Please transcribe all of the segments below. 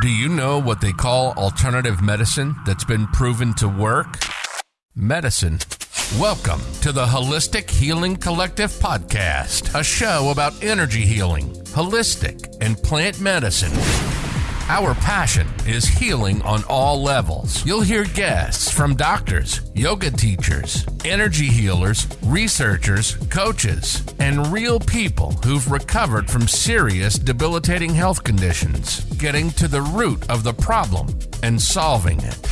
Do you know what they call alternative medicine that's been proven to work? Medicine. Welcome to the Holistic Healing Collective podcast, a show about energy healing, holistic, and plant medicine. Our passion is healing on all levels. You'll hear guests from doctors, yoga teachers, energy healers, researchers, coaches, and real people who've recovered from serious debilitating health conditions, getting to the root of the problem and solving it.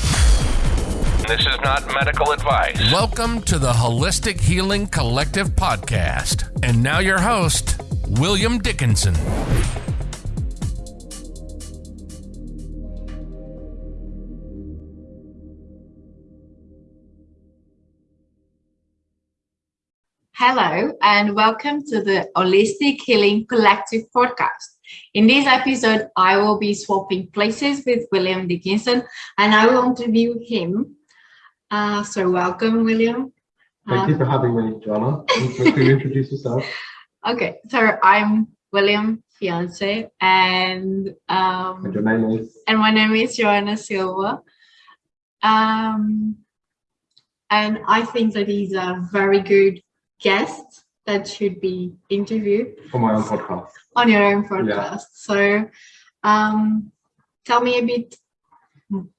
This is not medical advice. Welcome to the Holistic Healing Collective podcast. And now your host, William Dickinson. Hello, and welcome to the Holistic Healing Collective podcast. In this episode, I will be swapping places with William Dickinson, and I will interview him. Uh, so, welcome, William. Thank uh, you for having me, Joanna. Can you introduce yourself? Okay, so I'm William Fiance, and um, and your name is. And my name is Joanna Silva. Um, and I think that he's a very good guest that should be interviewed for my own podcast. on your own podcast. Yeah. so um, tell me a bit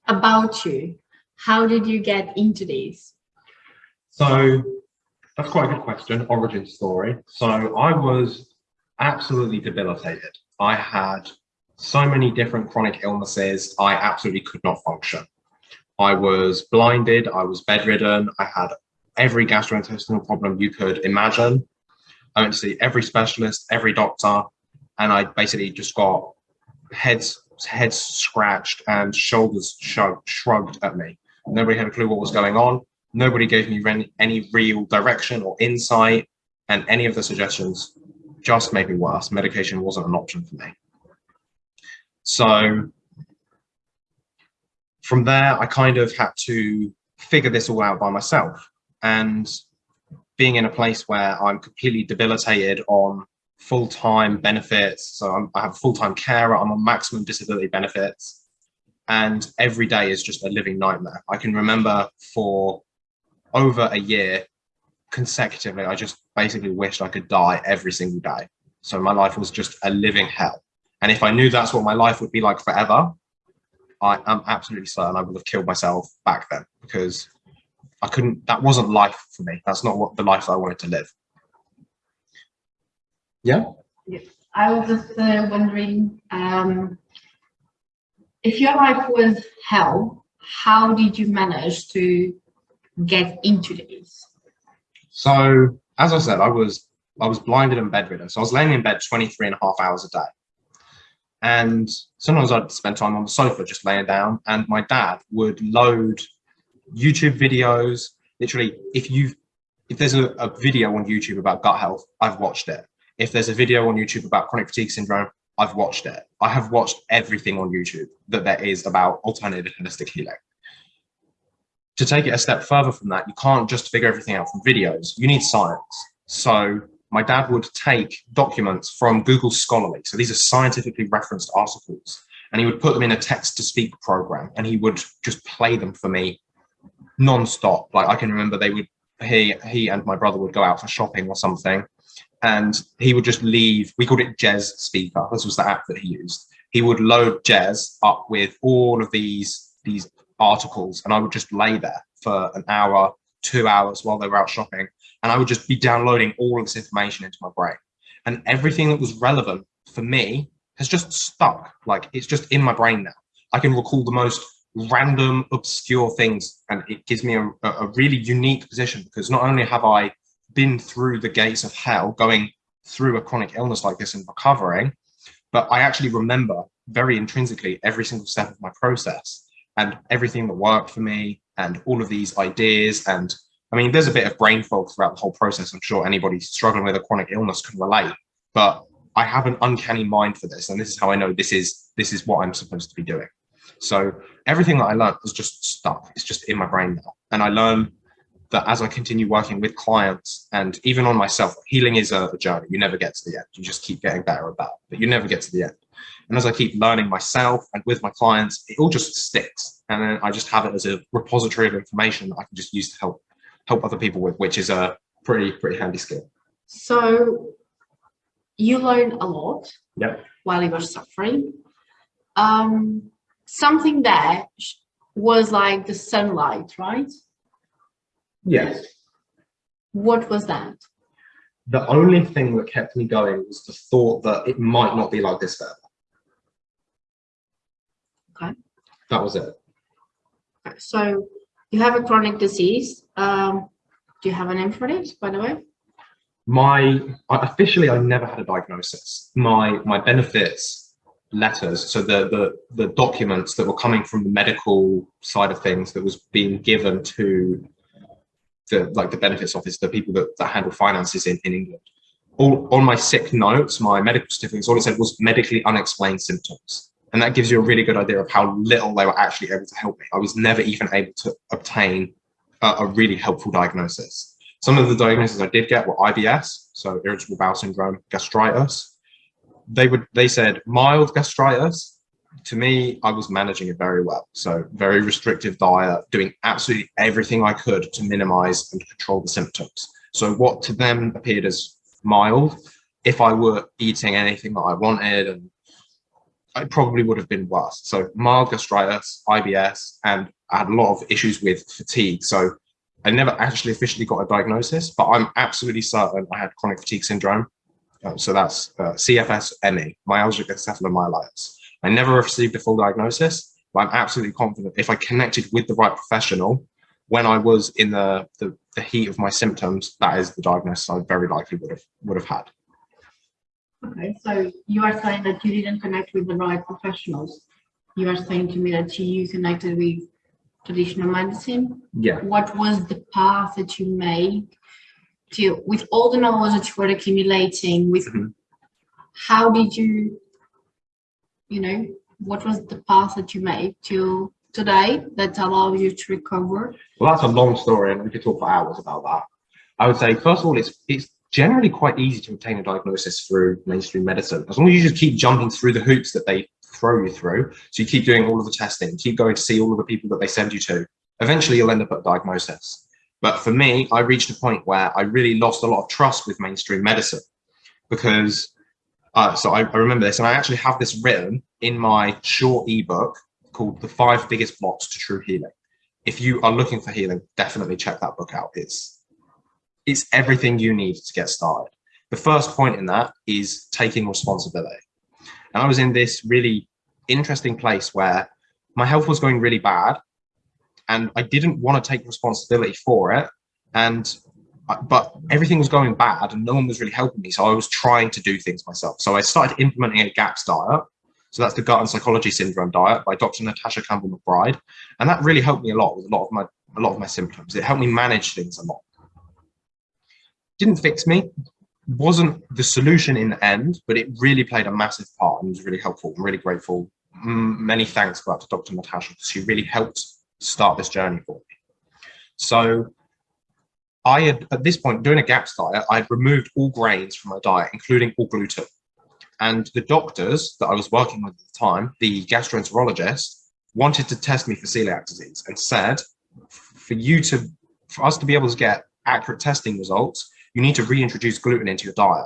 about you. How did you get into this? so that's quite a good question. Origin story. So i was absolutely debilitated. I had so many different chronic illnesses i absolutely could not function. I was blinded i was bedridden i had every gastrointestinal problem you could imagine. I went to see every specialist, every doctor, and I basically just got heads heads scratched and shoulders shrugged, shrugged at me. Nobody had a clue what was going on. Nobody gave me any real direction or insight, and any of the suggestions just made me worse. Medication wasn't an option for me. So from there, I kind of had to figure this all out by myself and being in a place where I'm completely debilitated on full-time benefits. So I'm, i have full-time carer, I'm on maximum disability benefits. And every day is just a living nightmare. I can remember for over a year consecutively, I just basically wished I could die every single day. So my life was just a living hell. And if I knew that's what my life would be like forever, I am absolutely certain I would have killed myself back then because I couldn't, that wasn't life for me. That's not what the life I wanted to live. Yeah? I was just uh, wondering um, if your life was hell, how did you manage to get into this? So, as I said, I was I was blinded and bedridden. So I was laying in bed 23 and a half hours a day. And sometimes I'd spend time on the sofa just laying down and my dad would load YouTube videos. Literally, if you if there's a, a video on YouTube about gut health, I've watched it. If there's a video on YouTube about chronic fatigue syndrome, I've watched it. I have watched everything on YouTube that there is about alternative holistic healing. To take it a step further from that, you can't just figure everything out from videos. You need science. So my dad would take documents from Google Scholarly. So these are scientifically referenced articles. And he would put them in a text to speak program and he would just play them for me non-stop. Like I can remember they would he he and my brother would go out for shopping or something, and he would just leave. We called it Jez Speaker. This was the app that he used. He would load Jez up with all of these these articles, and I would just lay there for an hour, two hours while they were out shopping, and I would just be downloading all of this information into my brain, and everything that was relevant for me has just stuck. Like it's just in my brain now. I can recall the most random, obscure things. And it gives me a, a really unique position because not only have I been through the gates of hell, going through a chronic illness like this and recovering, but I actually remember very intrinsically every single step of my process and everything that worked for me and all of these ideas. And I mean, there's a bit of brain fog throughout the whole process. I'm sure anybody struggling with a chronic illness can relate, but I have an uncanny mind for this. And this is how I know this is, this is what I'm supposed to be doing. So everything that I learned was just stuck. It's just in my brain now. And I learn that as I continue working with clients and even on myself, healing is a, journey. You never get to the end. You just keep getting better about it, but you never get to the end. And as I keep learning myself and with my clients, it all just sticks. And then I just have it as a repository of information that I can just use to help help other people with, which is a pretty, pretty handy skill. So you learn a lot Yep. while you were suffering. Um, something there was like the sunlight, right? Yes. What was that? The only thing that kept me going was the thought that it might not be like this forever. Okay. That was it. So you have a chronic disease. Um, do you have a name for it, by the way? My officially, I never had a diagnosis. My my benefits letters, so the the the documents that were coming from the medical side of things that was being given to the like the benefits office, the people that, that handle finances in, in England. All on my sick notes, my medical certificates, all it said was medically unexplained symptoms. And that gives you a really good idea of how little they were actually able to help me. I was never even able to obtain a, a really helpful diagnosis. Some of the diagnoses I did get were IBS, so irritable bowel syndrome, gastritis. They would they said mild gastritis. To me, I was managing it very well. So very restrictive diet, doing absolutely everything I could to minimize and control the symptoms. So what to them appeared as mild, if I were eating anything that I wanted and it probably would have been worse. So mild gastritis, IBS, and I had a lot of issues with fatigue. So I never actually officially got a diagnosis, but I'm absolutely certain I had chronic fatigue syndrome. Uh, so that's uh, CFS-ME, myalgic encephalomyelitis. I never received a full diagnosis, but I'm absolutely confident if I connected with the right professional when I was in the, the, the heat of my symptoms, that is the diagnosis I very likely would have would have had. Okay, so you are saying that you didn't connect with the right professionals. You are saying to me that you connected with traditional medicine. Yeah. What was the path that you made to, with all the knowledge that you were accumulating, with Mhm. how did you, you know, what was the path that you made to today that allowed you to recover? Well, that's a long story, and we could talk for hours about that. I would say, first of all, it's it's generally quite easy to obtain a diagnosis through mainstream medicine, as long as you just keep jumping through the hoops that they throw you through. So you keep doing all of the testing, keep going to see all of the people that they send you to. Eventually, you'll end up at a diagnosis. But for me, I reached a point where I really lost a lot of trust with mainstream medicine because. Uh, so I, I remember this, and I actually have this written in my short ebook called "The Five Biggest Blocks to True Healing." If you are looking for healing, definitely check that book out. It's it's everything you need to get started. The first point in that is taking responsibility. And I was in this really interesting place where my health was going really bad and I didn't want to take responsibility for it. And uh, but everything was going bad and no one was really helping me. So I was trying to do things myself. So I started implementing a GAPS diet. So that's the gut and psychology syndrome diet by Dr. Natasha Campbell McBride. And that really helped me a lot with a lot of my a lot of my symptoms. It helped me manage things a lot didn't fix me, wasn't the solution in the end, but it really played a massive part and was really helpful. I'm really grateful. Many thanks go out to Dr. Natasha because she really helped start this journey for me. So I had, at this point, doing a GAPS diet, I had removed all grains from my diet, including all gluten. And the doctors that I was working with at the time, the gastroenterologist, wanted to test me for celiac disease and said, for you to, for us to be able to get accurate testing results, you need to reintroduce gluten into your diet.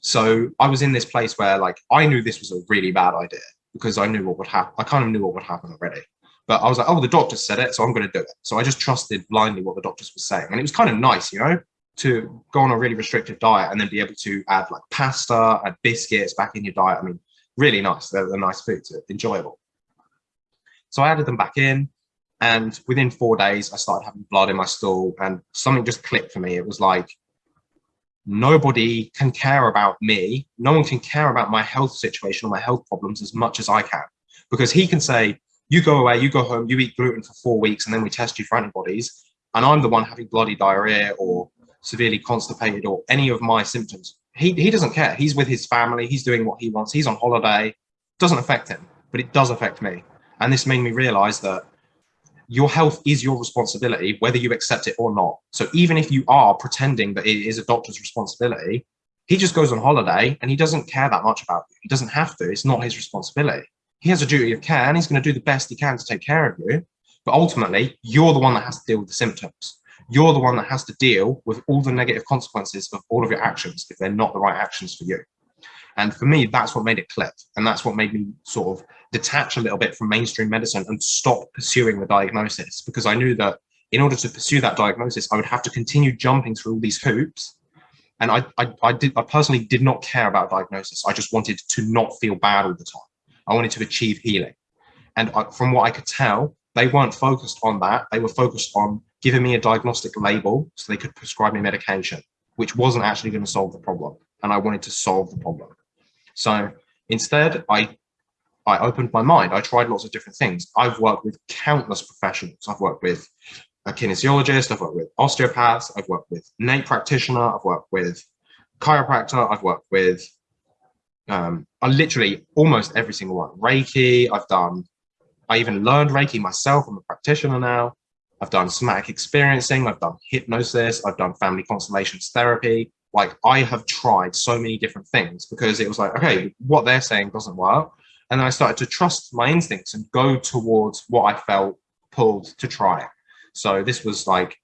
So I was in this place where like I knew this was a really bad idea because I knew what would happen. I kind of knew what would happen already. But I was like, oh, the doctor said it, so I'm going to do it. So I just trusted blindly what the doctors were saying. And it was kind of nice, you know, to go on a really restrictive diet and then be able to add like pasta, add biscuits back in your diet. I mean, really nice. They're, they're nice foods, enjoyable. So I added them back in. And within four days, I started having blood in my stool and something just clicked for me. It was like, nobody can care about me. No one can care about my health situation or my health problems as much as I can. Because he can say, you go away, you go home, you eat gluten for four weeks, and then we test you for antibodies. And I'm the one having bloody diarrhea or severely constipated or any of my symptoms. He, he doesn't care. He's with his family. He's doing what he wants. He's on holiday. Doesn't affect him, but it does affect me. And this made me realize that your health is your responsibility, whether you accept it or not. So even if you are pretending that it is a doctor's responsibility, he just goes on holiday and he doesn't care that much about you. He doesn't have to. It's not his responsibility. He has a duty of care and he's going to do the best he can to take care of you. But ultimately, you're the one that has to deal with the symptoms. You're the one that has to deal with all the negative consequences of all of your actions if they're not the right actions for you. And for me, that's what made it click. And that's what made me sort of detach a little bit from mainstream medicine and stop pursuing the diagnosis because I knew that in order to pursue that diagnosis, I would have to continue jumping through all these hoops. And I, I, I did, I personally did not care about diagnosis. I just wanted to not feel bad all the time. I wanted to achieve healing. And I, from what I could tell, they weren't focused on that. They were focused on giving me a diagnostic label so they could prescribe me medication, which wasn't actually going to solve the problem. And I wanted to solve the problem. So instead, I I opened my mind. I tried lots of different things. I've worked with countless professionals. I've worked with a kinesiologist, I've worked with osteopaths, I've worked with NAET practitioner, I've worked with chiropractor, I've worked with um, I literally almost every single one. Reiki, I've done, I even learned Reiki myself. I'm a practitioner now. I've done somatic experiencing, I've done hypnosis, I've done family constellations therapy. Like I have tried so many different things because it was like, okay, what they're saying doesn't work. And then I started to trust my instincts and go towards what I felt pulled to try. So this was like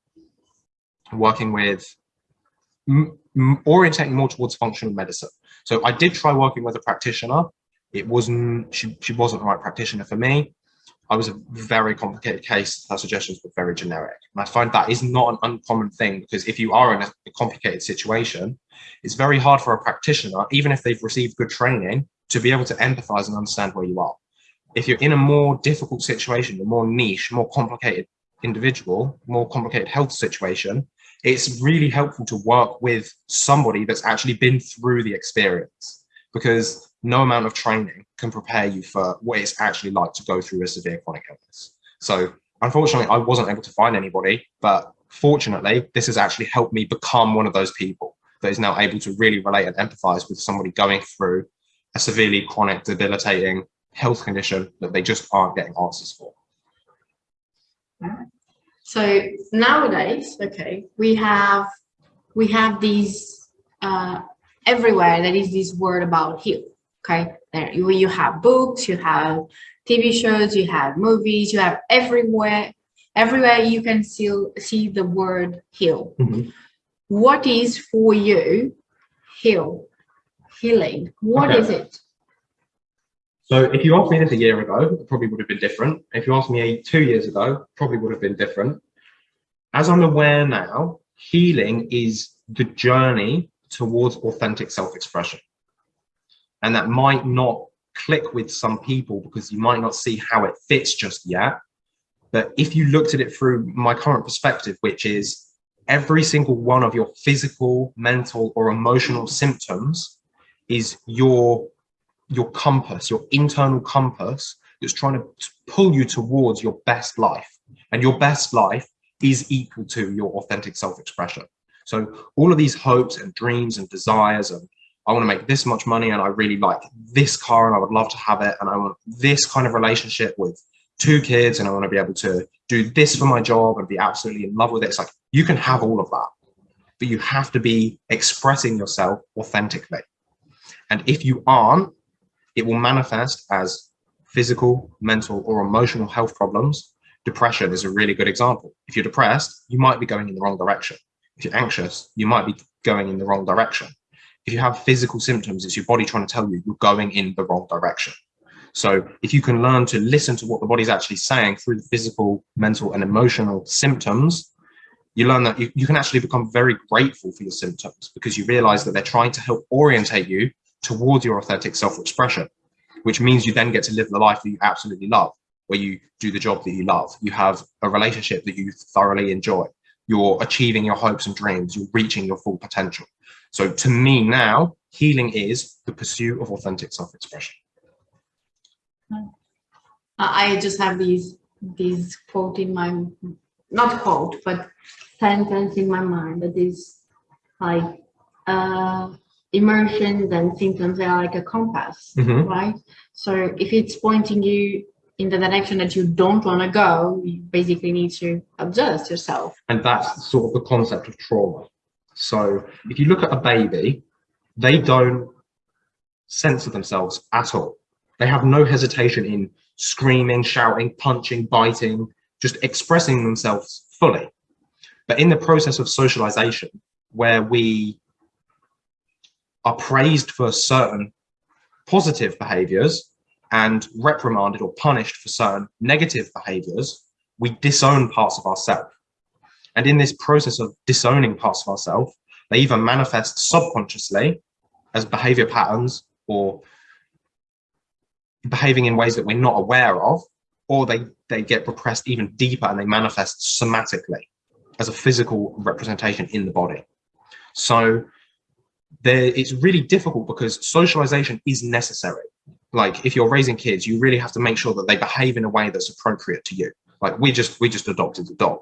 working with orientating more towards functional medicine. So I did try working with a practitioner. It wasn't, she, she wasn't the right practitioner for me. I was a very complicated case. Her suggestions were very generic. And I find that is not an uncommon thing because if you are in a, a complicated situation, it's very hard for a practitioner, even if they've received good training, to be able to empathize and understand where you are. If you're in a more difficult situation, a more niche, more complicated individual, more complicated health situation, it's really helpful to work with somebody that's actually been through the experience because no amount of training can prepare you for what it's actually like to go through a severe chronic illness. So unfortunately, I wasn't able to find anybody, but fortunately, this has actually helped me become one of those people that is now able to really relate and empathize with somebody going through a severely chronic, debilitating health condition that they just aren't getting answers for. So nowadays, okay, we have we have these uh, everywhere. There is this word about heal. Okay, there you, you have books, you have TV shows, you have movies, you have everywhere. Everywhere you can still see the word heal. Mm -hmm. What is for you heal? Healing. What okay. is it? So if you asked me this a year ago, it probably would have been different. If you asked me two years ago, probably would have been different. As I'm aware now, healing is the journey towards authentic self-expression. And that might not click with some people because you might not see how it fits just yet. But if you looked at it through my current perspective, which is every single one of your physical, mental, or emotional symptoms is your your compass, your internal compass that's trying to pull you towards your best life. And your best life is equal to your authentic self-expression. So all of these hopes and dreams and desires and I want to make this much money and I really like this car and I would love to have it and I want this kind of relationship with two kids and I want to be able to do this for my job and be absolutely in love with it. It's like you can have all of that, but you have to be expressing yourself authentically. And if you aren't, it will manifest as physical, mental, or emotional health problems. Depression is a really good example. If you're depressed, you might be going in the wrong direction. If you're anxious, you might be going in the wrong direction. If you have physical symptoms, it's your body trying to tell you you're going in the wrong direction. So if you can learn to listen to what the body's actually saying through the physical, mental, and emotional symptoms, you learn that you, you can actually become very grateful for your symptoms because you realize that they're trying to help orientate you towards your authentic self-expression, which means you then get to live the life that you absolutely love, where you do the job that you love. You have a relationship that you thoroughly enjoy. You're achieving your hopes and dreams. You're reaching your full potential. So to me now, healing is the pursuit of authentic self-expression. I just have these these quote in my not quote but sentence in my mind that is like uh emotions and symptoms are like a compass, mm -hmm. right? So if it's pointing you in the direction that you don't want to go, you basically need to adjust yourself. And that's sort of the concept of trauma. So if you look at a baby, they don't censor themselves at all. They have no hesitation in screaming, shouting, punching, biting, just expressing themselves fully. But in the process of socialization, where we are praised for certain positive behaviors and reprimanded or punished for certain negative behaviors, we disown parts of ourselves. And in this process of disowning parts of ourselves, they either manifest subconsciously as behavior patterns or behaving in ways that we're not aware of, or they, they get repressed even deeper and they manifest somatically as a physical representation in the body. So there, it's really difficult because socialization is necessary. Like if you're raising kids, you really have to make sure that they behave in a way that's appropriate to you. Like we just, we just adopted a dog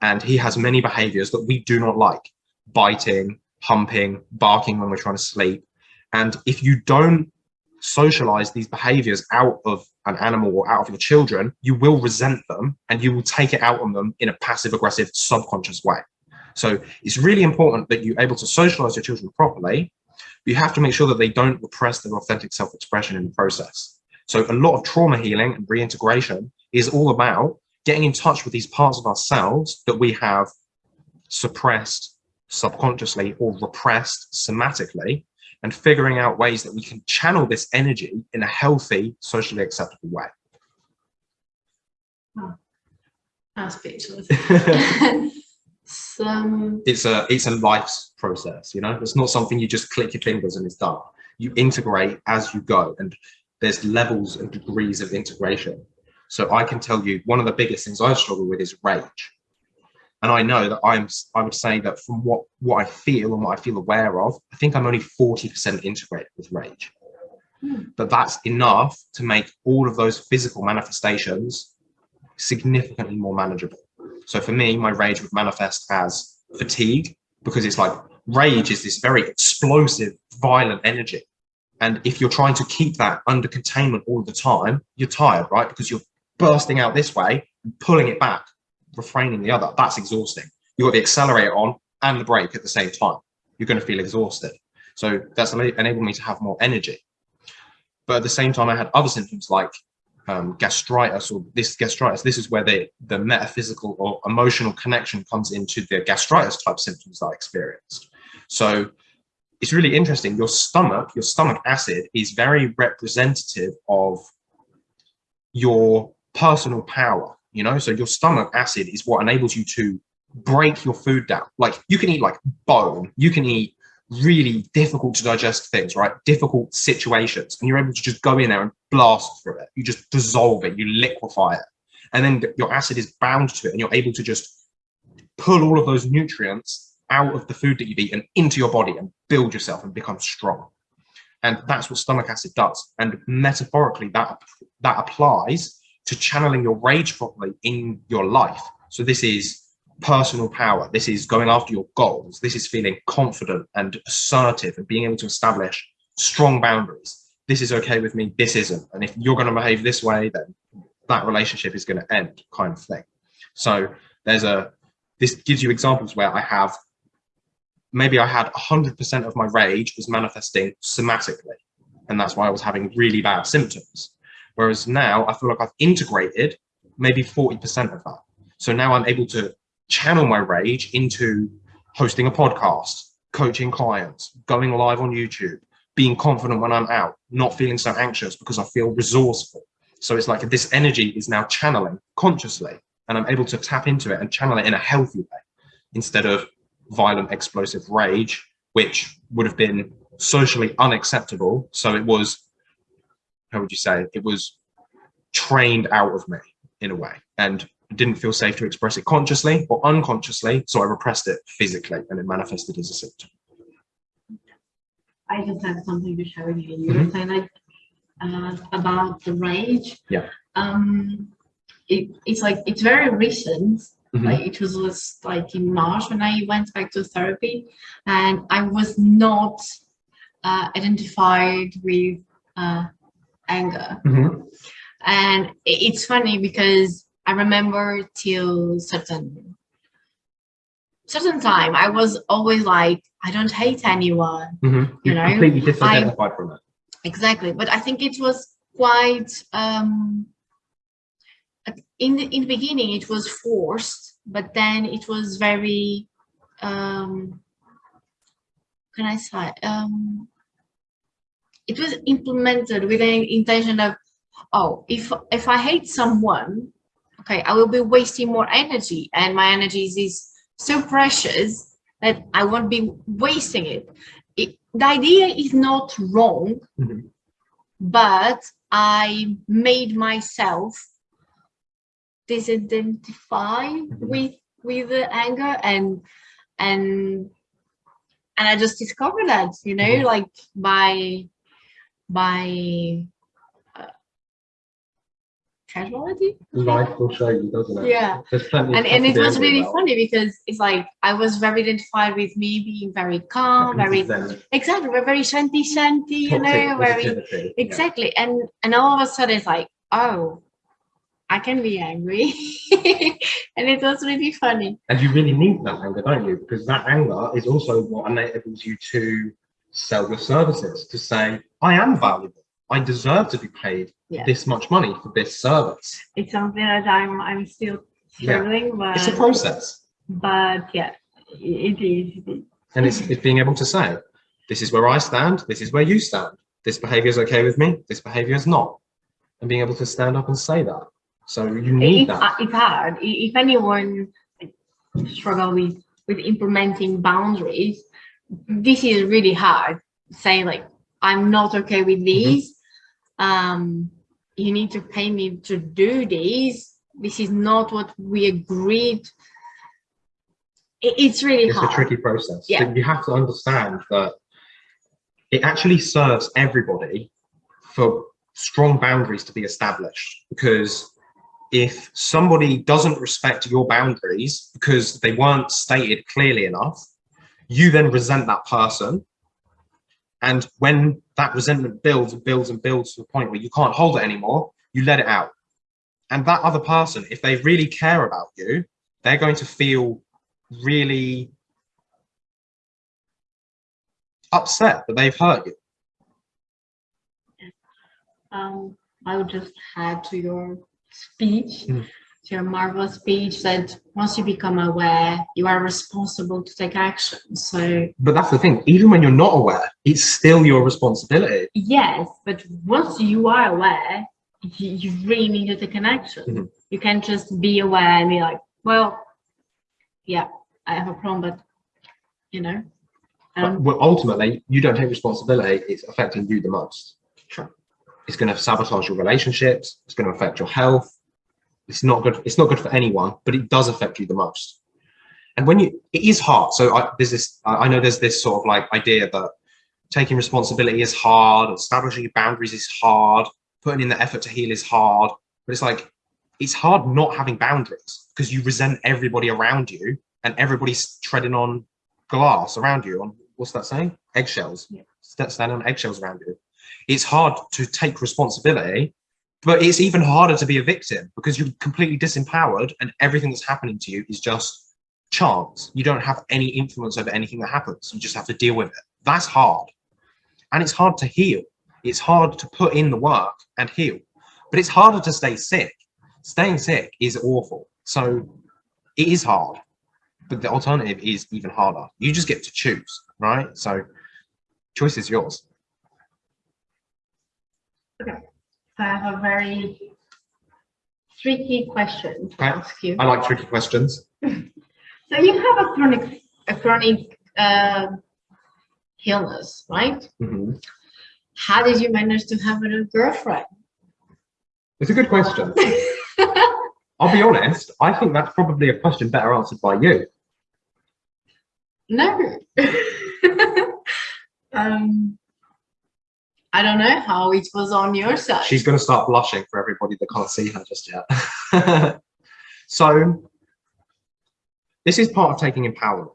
and he has many behaviors that we do not like. Biting, humping, barking when we're trying to sleep. And if you don't socialize these behaviors out of an animal or out of your children, you will resent them and you will take it out on them in a passive aggressive subconscious way. So it's really important that you're able to socialize your children properly, but you have to make sure that they don't repress their authentic self-expression in the process. So a lot of trauma healing and reintegration is all about getting in touch with these parts of ourselves that we have suppressed subconsciously or repressed somatically and figuring out ways that we can channel this energy in a healthy, socially acceptable way. Oh, I'm speechless. Some... It's a it's a life's process, you know. It's not something you just click your fingers and it's done. You integrate as you go, and there's levels and degrees of integration. So I can tell you one of the biggest things I struggle with is rage. And I know that I'm, I would say that from what, what I feel and what I feel aware of, I think I'm only 40% integrated with rage. Mm. But that's enough to make all of those physical manifestations significantly more manageable. So for me, my rage would manifest as fatigue because it's like rage is this very explosive, violent energy. And if you're trying to keep that under containment all the time, you're tired, right? Because you're bursting out this way and pulling it back refraining the other, that's exhausting. You've got the accelerator on and the brake at the same time. You're going to feel exhausted. So that's enabled me to have more energy. But at the same time, I had other symptoms like um, gastritis or this gastritis. This is where the, the metaphysical or emotional connection comes into the gastritis type symptoms that I experienced. So it's really interesting. Your stomach, your stomach acid is very representative of your personal power you know so your stomach acid is what enables you to break your food down like you can eat like bone you can eat really difficult to digest things right? Difficult situations. And you're able to just go in there and blast through it. You just dissolve it. You liquefy it. And then your acid is bound to it and you're able to just pull all of those nutrients out of the food that you've eaten into your body and build yourself and become strong. And that's what stomach acid does. And metaphorically that that applies to channeling your rage properly in your life. So this is personal power. This is going after your goals. This is feeling confident and assertive and being able to establish strong boundaries. This is okay with me. This isn't. And if you're going to behave this way, then that relationship is going to end kind of thing. So there's a, this gives you examples where I have, maybe I had 100% of my rage was manifesting somatically. And that's why I was having really bad symptoms. Whereas now I feel like I've integrated maybe 40% of that. So now I'm able to channel my rage into hosting a podcast, coaching clients, going live on YouTube, being confident when I'm out, not feeling so anxious because I feel resourceful. So it's like this energy is now channeling consciously and I'm able to tap into it and channel it in a healthy way instead of violent explosive rage, which would have been socially unacceptable. So it was how would you say it was trained out of me in a way and didn't feel safe to express it consciously or unconsciously so i repressed it physically and it manifested as a symptom i just have something to share with you you mm -hmm. were saying like uh, about the rage yeah um it, it's like it's very recent Mm -hmm. Like it was, was like in March when I went back to therapy and I was not uh, identified with uh, anger. Mm -hmm. And it's funny because I remember till certain certain time, I was always like I don't hate anyone. Mhm. You know, completely disidentified from it. Exactly, but I think it was quite um, in the in the beginning it was forced, but then it was very um, can I say um, it was implemented with the intention of oh if if I hate someone, okay, I will be wasting more energy, and my energy is- so precious that I won't be wasting it. it the idea is not wrong Mhm. but I made myself disidentify with with the anger and and and I just discovered that you know Mhm. like by by casuality Life will show you, doesn't it? Yeah. There's plenty of and and it was really about. funny because it's like I was very identified with me being very calm very Zen, exactly we're very shanti shanti you know very positivity, yeah. exactly and and all of a sudden it's like oh i can be angry and it was really funny And you really need that anger, don't you? Because that anger is also what enables you to sell your services, to say, I am valuable. I deserve to be paid Yeah. this much money for this service. it's something that i'm i'm still Yeah. struggling but It's a process. but yeah it is, it is. And it's, it's being able to say, this is where I stand, this is where you stand. This behavior is okay with me, this behavior is not. And being able to stand up and say that. So you need it's, that. it's hard if anyone struggle with with implementing boundaries this is really hard saying like i'm not okay with Mm-hmm. Um you need to pay me to do this. this is not what we agreed It- it's really it's hard a tricky process. Yeah. You have to understand that it actually serves everybody for strong boundaries to be established because if somebody doesn't respect your boundaries because they weren't stated clearly enough, you then resent that person. And when that resentment builds and builds and builds to the point where you can't hold it anymore, you let it out. And that other person, if they really care about you, they're going to feel really upset that they've hurt you. um i would just add to your speech Mm. To your marvelous speech that once you become aware you are responsible to take action so But that's the thing, even when you're not aware, it's still your responsibility. Yes, but once you are aware, you, you really need to take an action. Mhm. You can't just be aware and be like, well, yeah, I have a problem, but you know, um, well, ultimately, you don't take responsibility, it's affecting you the most. Sure. It's going to sabotage your relationships, it's going to affect your health. It's not good, it's not good for anyone, but it does affect you the most. And when you, it is hard. So I, there's this, I I know there's this sort of like idea that taking responsibility is hard, establishing boundaries is hard, putting in the effort to heal is hard. But it's like, it's hard not having boundaries because you resent everybody around you and everybody's treading on glass around you on what's that saying? Eggshells. Yeah. Standing on eggshells around you. It's hard to take responsibility, but it's even harder to be a victim because you're completely disempowered and everything that's happening to you is just chance. You don't have any influence over anything that happens. You just have to deal with it. That's hard. And it's hard to heal. It's hard to put in the work and heal. But it's harder to stay sick. Staying sick is awful. So it is hard. But the alternative is even harder. You just get to choose, right? So choice is yours. I have a very tricky question to Okay. ask you. I like tricky questions. So you have a chronic, a chronic uh, illness, right? Mhm. How did you manage to have a girlfriend? It's a good question. I'll be honest, I think that's probably a question better answered by you. No. um, I don't know how it was on your side. She's going to start blushing for everybody that can't see her just yet. so, this is part of taking empowerment,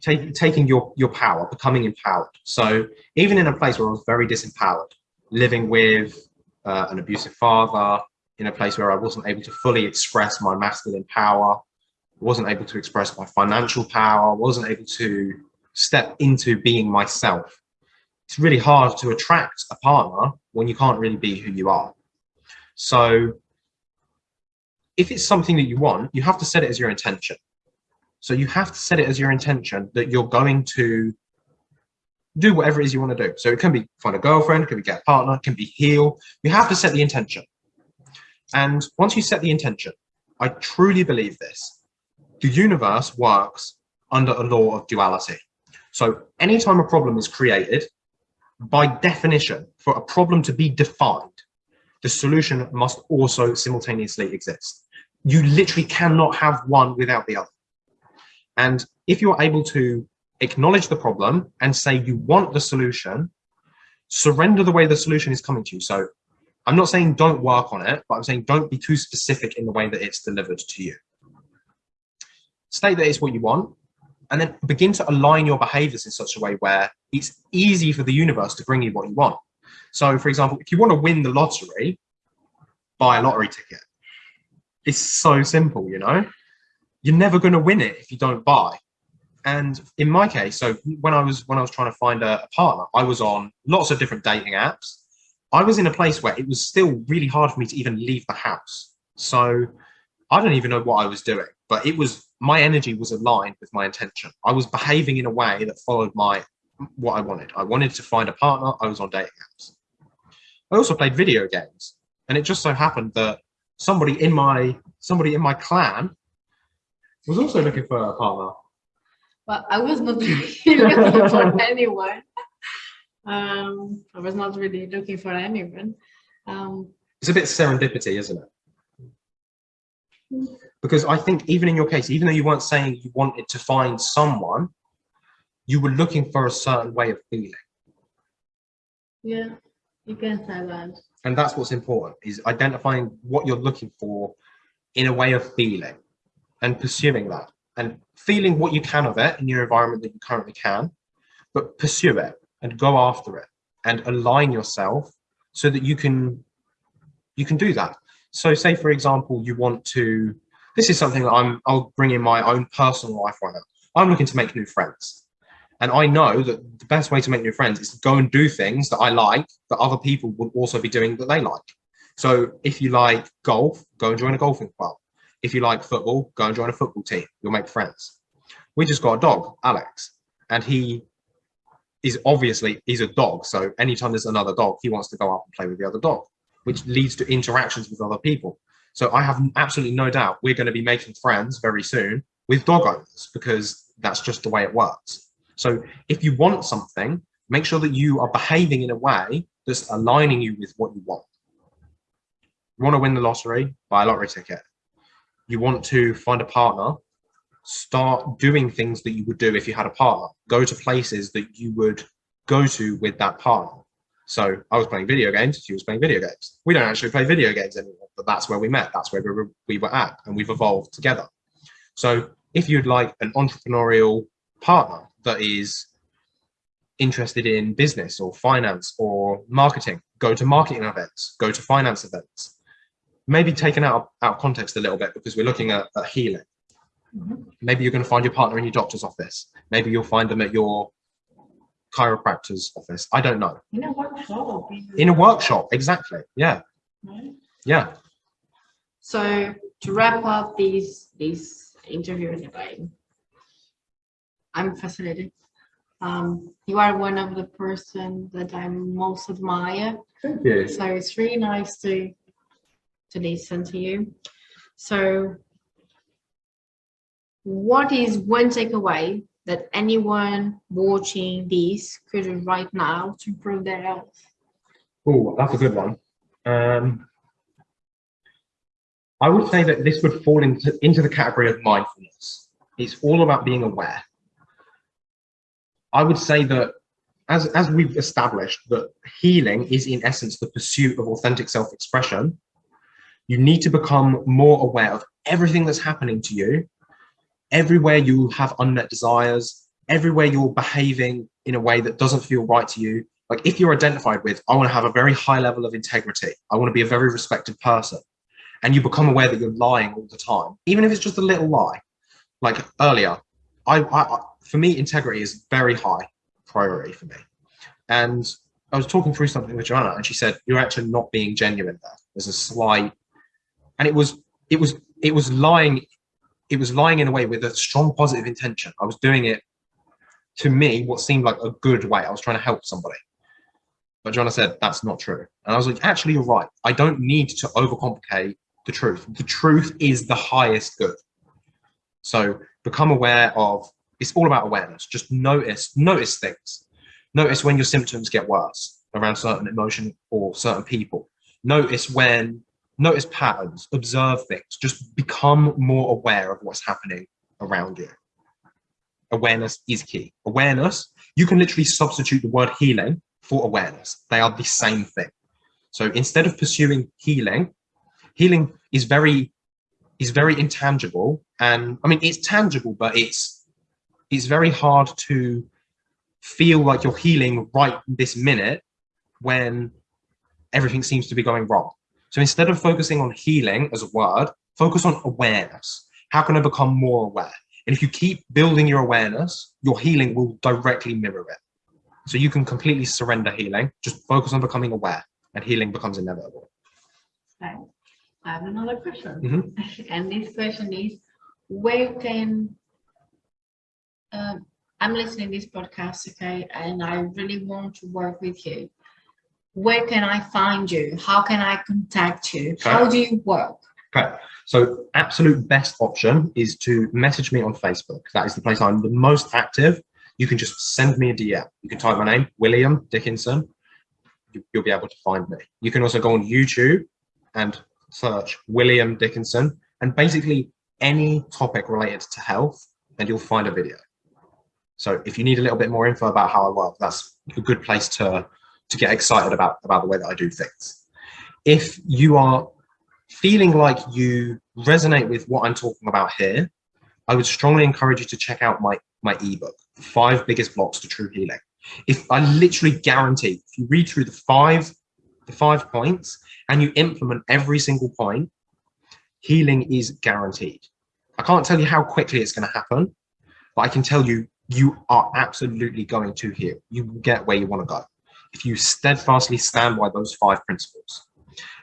Take, taking your, your power, becoming empowered. So, even in a place where I was very disempowered, living with uh, an abusive father, in a place where I wasn't able to fully express my masculine power, wasn't able to express my financial power, wasn't able to step into being myself. It's really hard to attract a partner when you can't really be who you are. So if it's something that you want, you have to set it as your intention. So you have to set it as your intention that you're going to do whatever it is you want to do. So it can be find a girlfriend, it can be get a partner, it can be heal. You have to set the intention. And once you set the intention, I truly believe this, the universe works under a law of duality. So anytime a problem is created, by definition, for a problem to be defined, the solution must also simultaneously exist. You literally cannot have one without the other. And if you're able to acknowledge the problem and say you want the solution, surrender the way the solution is coming to you. So I'm not saying don't work on it, but I'm saying don't be too specific in the way that it's delivered to you. State that it's what you want, and then begin to align your behaviors in such a way where it's easy for the universe to bring you what you want. So for example, if you want to win the lottery, buy a lottery ticket. It's so simple, you know? You're never going to win it if you don't buy. And in my case, so when I was when I was trying to find a, a partner, I was on lots of different dating apps. I was in a place where it was still really hard for me to even leave the house. So I don't even know what I was doing, but it was my energy was aligned with my intention. I was behaving in a way that followed my what I wanted. I wanted to find a partner. I was on dating apps. I also played video games, and it just so happened that somebody in my somebody in my clan was also looking for a partner. Well, I was not really looking for anyone. Um, I was not really looking for anyone. Um, it's a bit serendipity, isn't it? Because I think even in your case, even though you weren't saying you wanted to find someone, you were looking for a certain way of feeling. Yeah, you can say that. And that's what's important, is identifying what you're looking for in a way of feeling and pursuing that and feeling what you can of it in your environment that you currently can, but pursue it and go after it and align yourself so that you can you can do that. So say, for example, you want to, this is something that I'm, I'll bring in my own personal life right now. I'm looking to make new friends. And I know that the best way to make new friends is to go and do things that I like that other people would also be doing that they like. So if you like golf, go and join a golfing club. If you like football, go and join a football team. You'll make friends. We just got a dog, Alex, and he is obviously, he's a dog. So anytime there's another dog, he wants to go up and play with the other dog which leads to interactions with other people. So I have absolutely no doubt we're going to be making friends very soon with dog owners because that's just the way it works. So if you want something, make sure that you are behaving in a way that's aligning you with what you want. You want to win the lottery, buy a lottery ticket. You want to find a partner, start doing things that you would do if you had a partner. Go to places that you would go to with that partner. So I was playing video games, she was playing video games. We don't actually play video games anymore, but that's where we met. That's where we were, we were at and we've evolved together. So if you'd like an entrepreneurial partner that is interested in business or finance or marketing, go to marketing events, go to finance events. Maybe taken out, out of context a little bit because we're looking at, at healing. Mm -hmm. Maybe you're going to find your partner in your doctor's office. Maybe you'll find them at your chiropractor's office. I don't know. In a workshop. In a workshop, exactly. Yeah. Right. Yeah. So to wrap up this this interview in a way, I'm fascinated. Um, you are one of the person that I most admire. Thank you. So it's really nice to to listen to you. So what is one takeaway that anyone watching this could do right now to improve their health? Oh, that's a good one. Um, I would say that this would fall into, into the category of mindfulness. It's all about being aware. I would say that as, as we've established that healing is in essence the pursuit of authentic self-expression, you need to become more aware of everything that's happening to you everywhere you have unmet desires, everywhere you're behaving in a way that doesn't feel right to you, like if you're identified with, I want to have a very high level of integrity, I want to be a very respected person, and you become aware that you're lying all the time, even if it's just a little lie. Like earlier, I, I for me, integrity is very high priority for me. And I was talking through something with Joanna, and she said, "You're actually not being genuine there. There's a slight," and it was, it was, it was lying, it was lying in a way with a strong positive intention. I was doing it to me what seemed like a good way. I was trying to help somebody. But Joanna said, that's not true. And I was like, actually, you're right. I don't need to overcomplicate the truth. The truth is the highest good. So become aware of, it's all about awareness. Just notice, notice things. Notice when your symptoms get worse around certain emotion or certain people. Notice when, notice patterns, observe things. Just become more aware of what's happening around you. Awareness is key. Awareness, you can literally substitute the word healing for awareness. They are the same thing. So instead of pursuing healing, healing is very is very intangible and i mean it's tangible but it's it's very hard to feel like you're healing right this minute when everything seems to be going wrong. So instead of focusing on healing as a word focus on awareness. How can i become more aware? And if you keep building your awareness your healing will directly mirror it. So you can completely surrender healing. Just focus on becoming aware and healing becomes inevitable. Okay. I have another question. Mhm. And this question is, where can, um, I'm listening this podcast, okay, and I really want to work with you. Where can I find you? How can I contact you? Okay. How do you work? Okay, so absolute best option is to message me on Facebook. That is the place I'm the most active. You can just send me a DM. You can type my name, William Dickinson. You'll be able to find me. You can also go on YouTube and search William Dickinson and basically any topic related to health and you'll find a video. So if you need a little bit more info about how I work, that's a good place to, to get excited about, about the way that I do things. If you are feeling like you resonate with what I'm talking about here, I would strongly encourage you to check out my, my ebook, Five Biggest Blocks to True Healing. If I literally guarantee, if you read through the five, the five points and you implement every single point, healing is guaranteed. I can't tell you how quickly it's going to happen, but I can tell you, you are absolutely going to heal. You will get where you want to go if you steadfastly stand by those five principles.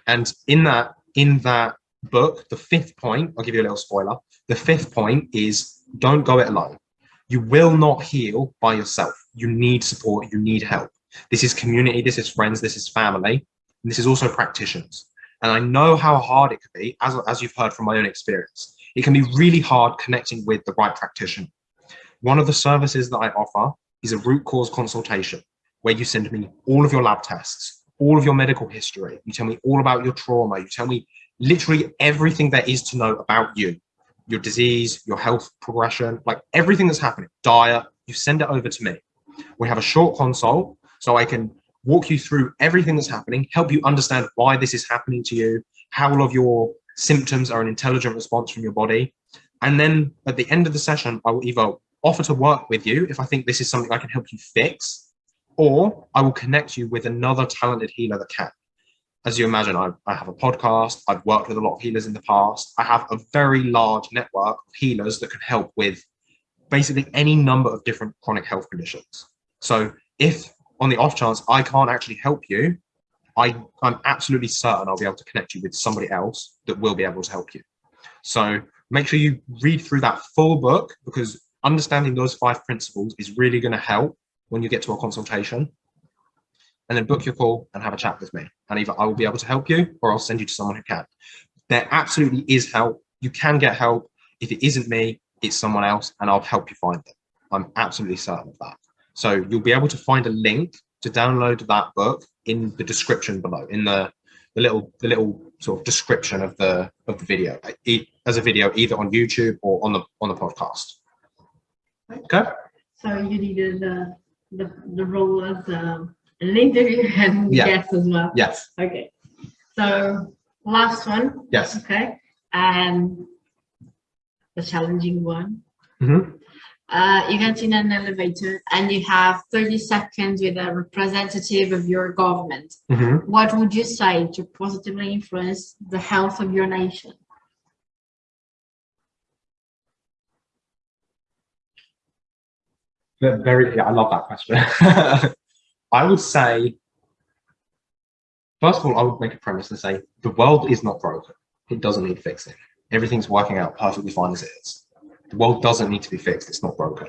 And in that, in that book, the fifth point, I'll give you a little spoiler. The fifth point is don't go it alone. You will not heal by yourself. You need support. You need help. This is community. This is friends. This is family. And this is also practitioners. And I know how hard it can be, as, as you've heard from my own experience. It can be really hard connecting with the right practitioner. One of the services that I offer is a root cause consultation where you send me all of your lab tests, all of your medical history. You tell me all about your trauma. You tell me literally everything there is to know about you, your disease, your health progression, like everything that's happening, diet, you send it over to me. We have a short consult so I can walk you through everything that's happening, help you understand why this is happening to you, how all of your symptoms are an intelligent response from your body. And then at the end of the session, I will either offer to work with you if I think this is something I can help you fix, or I will connect you with another talented healer that can. As you imagine, I, I have a podcast, I've worked with a lot of healers in the past. I have a very large network of healers that can help with basically any number of different chronic health conditions. So if on the off chance I can't actually help you, I, I'm absolutely certain I'll be able to connect you with somebody else that will be able to help you. So make sure you read through that full book because understanding those five principles is really going to help when you get to a consultation. And then book your call and have a chat with me. And either I will be able to help you or I'll send you to someone who can. There absolutely is help. You can get help. If it isn't me, it's someone else, and I'll help you find them. I'm absolutely certain of that. So you'll be able to find a link to download that book in the description below, in the, the little the little sort of description of the of the video, as a video either on YouTube or on the on the podcast. Okay. So you needed the, the, the role as um, an interview and Yeah. guest as well. Yes. Okay. So last one, Yes. okay, and the challenging one. Mhm. Uh, you get in an elevator and you have 30 seconds with a representative of your government. Mhm. What would you say to positively influence the health of your nation? Very, yeah, I love that question. I would say, first of all, I would make a premise and say the world is not broken. It doesn't need fixing. Everything's working out perfectly fine as it is. The world doesn't need to be fixed. It's not broken.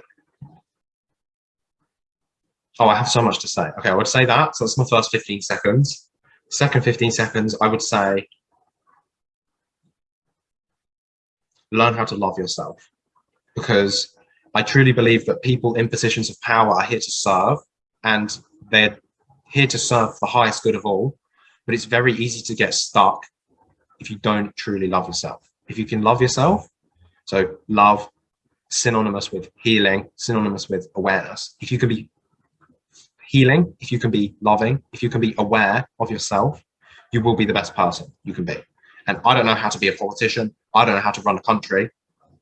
Oh, I have so much to say. Okay, I would say that. So that's my first 15 seconds. Second 15 seconds, I would say learn how to love yourself because I truly believe that people in positions of power are here to serve and they're here to serve the highest good of all. But it's very easy to get stuck if you don't truly love yourself. If you can love yourself, so love synonymous with healing, synonymous with awareness. If you can be healing, if you can be loving, if you can be aware of yourself, you will be the best person you can be. And I don't know how to be a politician. I don't know how to run a country.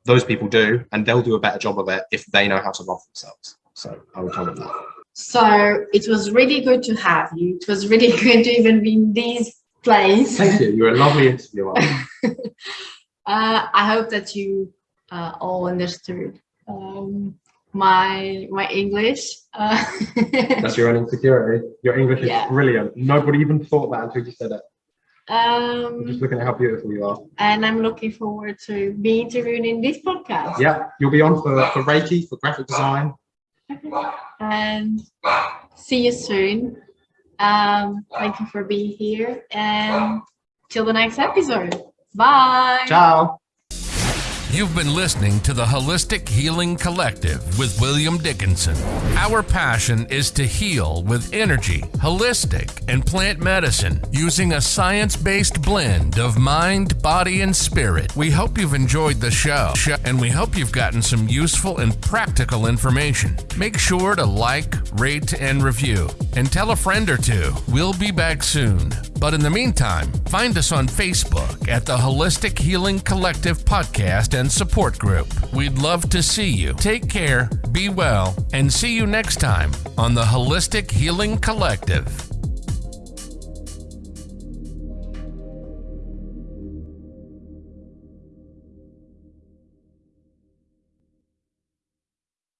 Those people do, and they'll do a better job of it if they know how to love themselves. So I would tell them that. So it was really good to have you. It was really good to even be in this place. Thank you. You're a lovely interviewer. uh, I hope that you uh, all understood um, my my English. Uh, That's your own insecurity. Your English is Yeah. brilliant. Nobody even thought that until you said it. I'm just um, looking at how beautiful you are. and I'm looking forward to be interviewed in this podcast. Yeah, you'll be on for, for Reiki, for graphic design. And see you soon. Um, thank you for being here and till the next episode. Bye. Ciao. You've been listening to the Holistic Healing Collective with William Dickinson. Our passion is to heal with energy, holistic, and plant medicine using a science based blend of mind, body, and spirit. We hope you've enjoyed the show and we hope you've gotten some useful and practical information. Make sure to like, rate, and review, and tell a friend or two. We'll be back soon. But in the meantime, find us on Facebook at the Holistic Healing Collective Podcast and Support Group. We'd love to see you. Take care, be well, and see you next time on the Holistic Healing Collective.